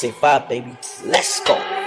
Say five, baby. Let's go.